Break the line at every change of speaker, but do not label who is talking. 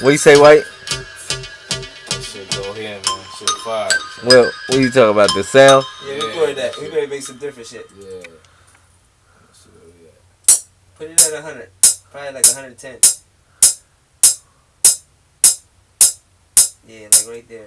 What you say, White? Well, what you talking about? The sound?
Yeah,
Yeah,
record that. We better make some different shit.
Yeah.
Put it at 100. Probably like 110. Yeah, like right there.